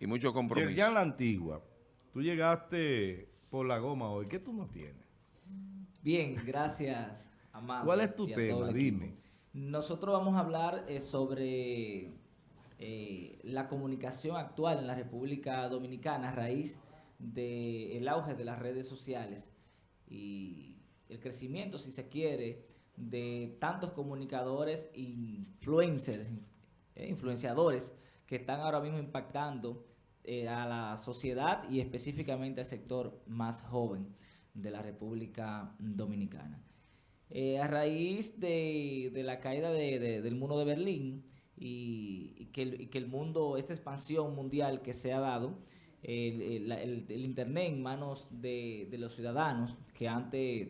y mucho compromiso. Ya la antigua, tú llegaste por la goma hoy, ¿qué tú no tienes? Bien, gracias, Amado. ¿Cuál es tu tema? Dime. Nosotros vamos a hablar eh, sobre eh, la comunicación actual en la República Dominicana a raíz del auge de las redes sociales y el crecimiento, si se quiere, de tantos comunicadores, influencers, eh, influenciadores que están ahora mismo impactando eh, a la sociedad y específicamente al sector más joven de la República Dominicana. Eh, a raíz de, de la caída de- de- del muro de Berlín y, que el, que el mundo, esta expansión mundial que se ha dado, el, el- Internet en manos de, los ciudadanos, que antes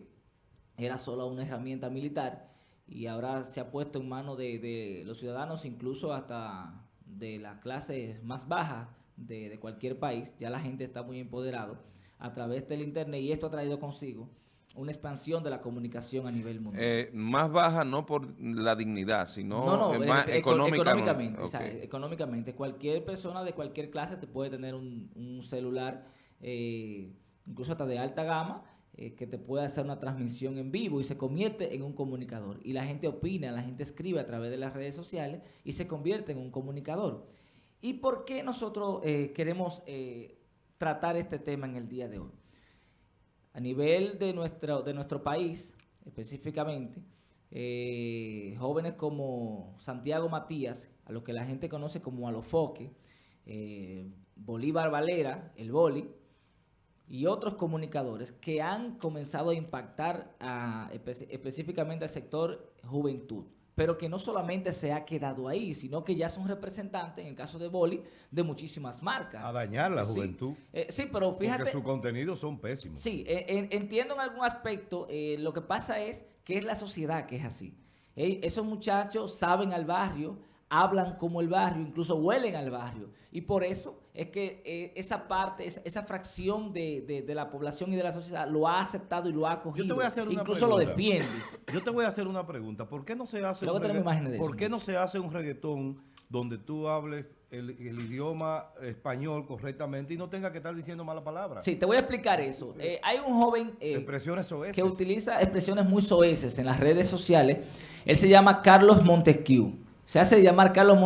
era solo una herramienta militar y ahora se ha puesto en manos de los ciudadanos, incluso hasta de las clases más bajas de, de cualquier país. Ya la gente está muy empoderado a través del Internet y esto ha traído consigo una expansión de la comunicación a nivel mundial. Eh, más baja no por la dignidad, sino No, no, eh, más eco- económica- económicamente. o sea, ok. económicamente. Cualquier persona de cualquier clase te puede tener un, un celular, eh, incluso hasta de alta gama, eh, que te puede hacer una transmisión en vivo y se convierte en un comunicador. Y la gente opina, la gente escribe a través de las redes sociales y se convierte en un comunicador. ¿Y por qué nosotros eh, queremos eh, tratar este tema en el día de hoy? A nivel de nuestro, de nuestro país, específicamente, eh, jóvenes como Santiago Matías, a lo que la gente conoce como Alofoque, Bolívar Valera, el Boli, y otros comunicadores que han comenzado a impactar específicamente al sector juventud, pero que no solamente se ha quedado ahí, sino que ya son representantes, en el caso de Boli, de muchísimas marcas. A dañar la Sí. juventud. Eh, sí, pero fíjate... Porque sus contenidos son pésimos. Sí, eh, en- entiendo en algún aspecto, eh, lo que pasa es que es la sociedad que es así. Esos muchachos saben al barrio, hablan como el barrio, incluso huelen al barrio. Y por eso es que eh, esa parte, esa, esa fracción de, de- de la población y de la sociedad lo ha aceptado y lo ha acogido. Yo te voy a hacer una incluso lo defiende. Yo te voy a hacer una pregunta. ¿Por qué no se hace, Luego un, regga- ¿por qué no se hace un reggaetón donde tú hables el, el idioma español correctamente y no tenga que estar diciendo malas palabras? Sí, te voy a explicar eso. Eh, hay un joven... eh, Expresiones soeces. que utiliza expresiones muy soeces en las redes sociales. Él se llama Carlos Montesquieu. Se hace llamar Carlos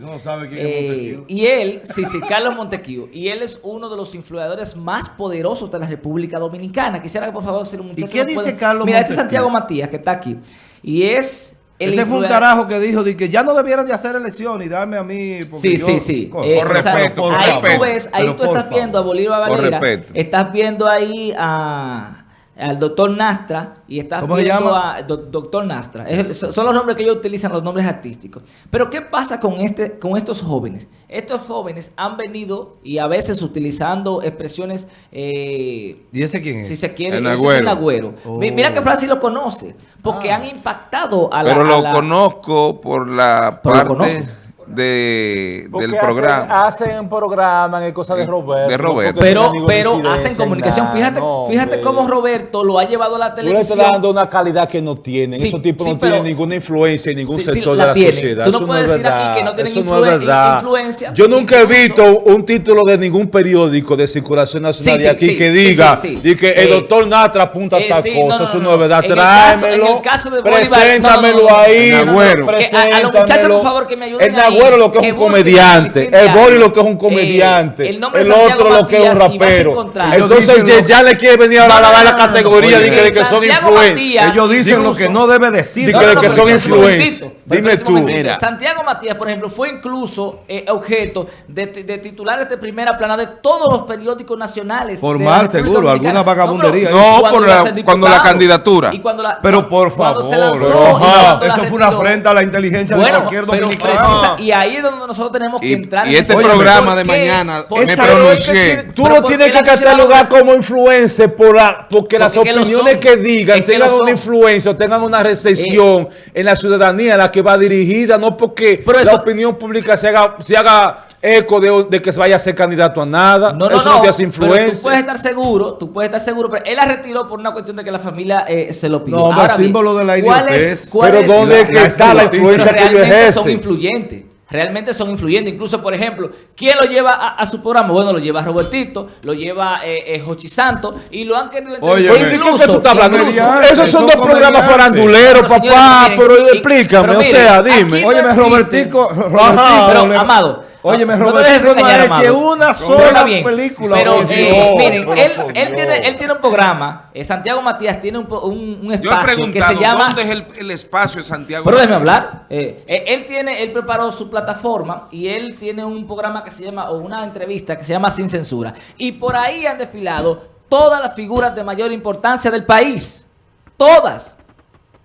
no quién Eh, es y él, sí, sí, Carlos Montesquieu. Y él es uno de los influenciadores más poderosos de la República Dominicana. Quisiera que por favor ser un muchacho. qué me dice pueda- Carlos Mira, este es? Santiago Matías, que está aquí. Y es... el Ese fue un carajo que dijo de que ya no debieran de hacer elecciones y darme a mí. porque Sí, yo- sí, sí. Co- Eh, Por respeto, por ahí respeto. tú ves, ahí tú estás viendo a. Bolívar Por Valera, respeto. estás viendo ahí a al doctor Nastra y estás ¿Cómo se viendo llama? a do- doctor Nastra. Es- son los nombres que ellos utilizan, los nombres artísticos. Pero ¿qué pasa con este, con estos jóvenes? Estos jóvenes han venido y a veces utilizando expresiones eh, ¿Y ese quién es? si se quiere, El ese es Agüero. el agüero. Oh. Mi- Mira que Francis lo conoce, porque Ah. han impactado a la... Pero a lo la- conozco por la Pero lo parte conoces. De, del hacen- programa. Hacen, programas en cosas de Roberto. De no Roberto. porque Pero, pero hacen comunicación. Fíjate, no, fíjate cómo Roberto lo ha llevado a la Tú le estás televisión. dando una calidad que no tienen. Sí, Esos tipos sí, no pero- tienen ninguna influencia en ningún Sí, sí, sector la de la tienen. sociedad. Tú no Eso puedes es decir aquí verdad. que no tienen Eso no influen- es verdad. influencia. Yo nunca he visto un título de ningún periódico de circulación nacional Sí, de aquí sí, que sí, diga sí, sí. y que el Eh, doctor Natra apunta a eh, tal sí, cosa. no, no, Eso no, no es verdad. Tráemelo. Preséntamelo no, no, no, no. ahí. A los muchachos, por favor, que me ayuden Ahí, lo que es que un comediante. el El Bori lo que es un Eh, comediante. el otro lo que es un rapero. Entonces ya le quiere venir a la, la, categoría de que, son influencers. Ellos dicen lo que no debe decir. Que- no, de no, que son influencers. Dime tú. Mira. Santiago Matías, por ejemplo, fue incluso eh, objeto de, de titulares de primera plana de todos los periódicos nacionales. Por mal, seguro, alguna vagabundería. No, cuando por cuando la candidatura. y cuando la- Pero por favor, eso fue una afrenta a la inteligencia de cualquier dominicano. Y ahí es donde nosotros tenemos que Y- entrar. y en este programa ¿por de qué? mañana ¿Por me pronuncié. Tú no ¿por tienes que la catalogar como influencer por la, porque las Porque que lo opiniones son. que digan Es que tengan una influencia o tengan una recesión en la ciudadanía a la que va dirigida, no porque Pero la eso- opinión pública se haga, se haga eco de, de que se vaya a ser candidato a nada. No, no, Eso no. no te hace Pero tú influencia. puedes estar seguro, tú puedes estar seguro, pero él la retiró por una cuestión de que la familia eh, se lo pidió. No, Ahora bien, símbolo de la ¿cuál idiotez. es- cuál Pero es- ¿dónde la- es que la está la influencia que ellos realmente son ejercen? influyentes. Realmente son influyentes. Incluso, por ejemplo, ¿quién lo lleva a, a su programa? Bueno, lo lleva Robertito, lo lleva eh, eh, Jochi Santos y lo han querido Oye, Oye, ¿de qué tú estás hablando? incluso- Esos son dos programas faranduleros, señores, papá, miren, pero y- explícame, pero o sea, dime. no existe- Robertico, Ajá, pero, Amado, Te dejes Robertico no ha hecho una sola bien, película. Pero, oye, eh, miren, pero él, tiene, él tiene un programa, eh, Santiago Matías tiene un, po- un, un Yo he espacio que preguntado, se llama... ¿dónde es el, el espacio de Santiago? Pero déjeme hablar. Eh, eh, él tiene, él preparó su plataforma y él tiene un programa que se llama, o una entrevista que se llama Sin Censura. Y por ahí han desfilado todas las figuras de mayor importancia del país. Todas.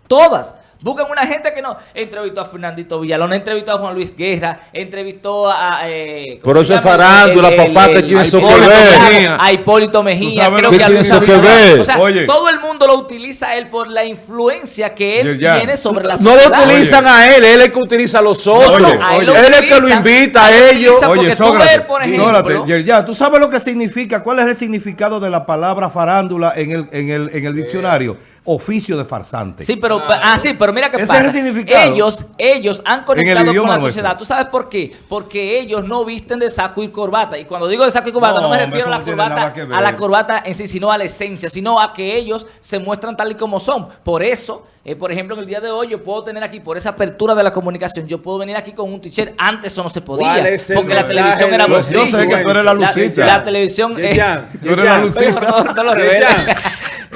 Todas. Buscan una gente que no. Entrevistó a Fernandito Villalón, entrevistó a Juan Luis Guerra, entrevistó a. eh, ¿cómo Pero eso es farándula, papá, ¿qué el- tiene a eso que Hipólito ver? Mejía, A Hipólito Mejía, sabes creo que que a tiene Luis eso que Abinader. ver? O sea, Oye. todo el mundo lo utiliza a él por la influencia que él tiene sobre la No sociedad. lo utilizan a él, él es el que utiliza a los otros. Oye, a él es el que lo invita a ellos. Oye, porque tú Sócrates, ves, por ejemplo- Sócrates, ¿tú sabes lo que significa? ¿Cuál es el significado de la palabra farándula en el, en el, en el diccionario? Oficio de farsante. Sí, pero ah, sí, pero mira qué Ese pasa. es el significado. Ellos, ellos han conectado con la nuestro. sociedad. ¿Tú sabes por qué? Porque ellos no visten de saco y corbata. Y cuando digo de saco y corbata, no, No, me refiero a la corbata, a la corbata en sí, sino a la esencia, sino a que ellos se muestran tal y como son. Por eso, eh, por ejemplo, en el día de hoy yo puedo tener aquí, por esa apertura de la comunicación, yo puedo venir aquí con un t-shirt. Antes eso no se podía. ¿Cuál es el Porque la televisión era bolsillo. Yo sé que tú eres la lucita. La, televisión... eh, Tú eres la lucita. no, no lo.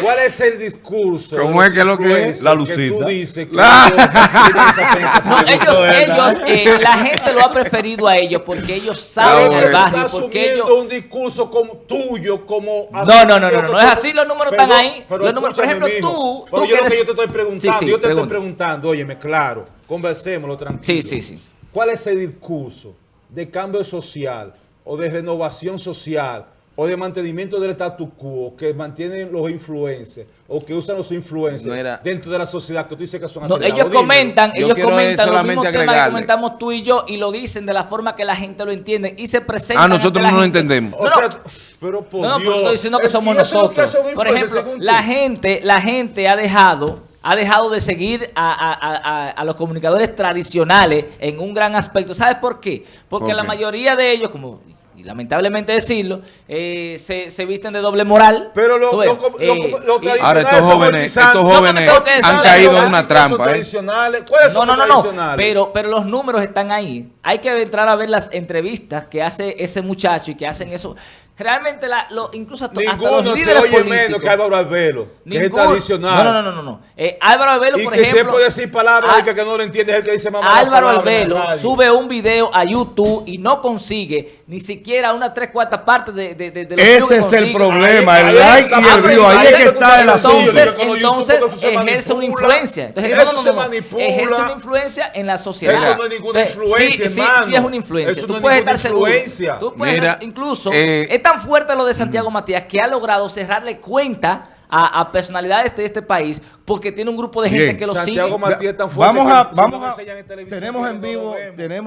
¿Cuál es el discurso? ¿Cómo es que lo que es? La Que lucita. tú dices que La- ellos No, de ellos, eh, la gente lo ha preferido a ellos porque ellos saben Ah, el bueno. barrio, Estás porque ellos... un discurso como tuyo, como... No, no, no, no, no, no es así, los números están ahí. pero Los números- por ejemplo, mijo, tú- Pero tú yo lo que que yo te estoy preguntando, Sí, sí, yo te pregunta. estoy preguntando, óyeme, claro, conversémoslo tranquilo. Sí, sí, sí. ¿Cuál es el discurso de cambio social o de renovación social o de mantenimiento del status quo que mantienen los influencers o que usan los influencers dentro de la sociedad que tú dices que son No, ellos comentan, Yo ellos comentan los mismos temas que agregarle. comentamos tú y yo y lo dicen de la forma que la gente lo entiende y se presentan. Ah, nosotros no lo entendemos. O No, sea, pero por No, no, pero estoy diciendo que somos que nosotros. Por ejemplo, la gente, la gente ha dejado, ha dejado de seguir a, a- a- los comunicadores tradicionales en un gran aspecto. ¿Sabes por qué? Porque ¿Por la mayoría de ellos, como y lamentablemente decirlo, eh, se, se visten de doble moral. Pero lo, ves, lo, lo, eh, lo Ahora estos jóvenes, estos No, no, jóvenes han caído en una ¿Cuáles son trampa, ¿eh? ¿Cuáles No, son no, los no, no. Pero, pero los números están ahí. Hay que entrar a ver las entrevistas que hace ese muchacho y que hacen eso. Realmente, la, lo, incluso hasta, hasta los Ninguno se líderes oye políticos. menos que Álvaro Albelo, que es el Ninguno- tradicional. No, no, no, no, no. Eh, Álvaro Albelo, y por que ejemplo. se puede decir palabras que, que no lo entiende es el que dice mamá. Álvaro radio. sube un video a YouTube y no consigue ni siquiera una tres cuartas partes de, de, de, de los Ese que es el consigue. problema, Ahí- el ahí like y el ahí view, ahí es que está el asunto. Entonces, entonces ejerce una influencia. Entonces, eso no, no, se manipula. Ejerce una influencia en la sociedad. Eso no es ninguna Entonces, influencia, sí, sí, hermano. sí es una influencia. Eso Tú no es puedes ninguna estar seguro. influencia. Tú puedes incluso eh, tan fuerte lo de Santiago Matías que ha logrado cerrarle cuenta a, a personalidades de este país porque tiene un grupo de gente Bien. que lo sigue. Santiago Matías es tan fuerte Vamos a, vamos a, enseñan en televisión, tenemos en vivo, tenemos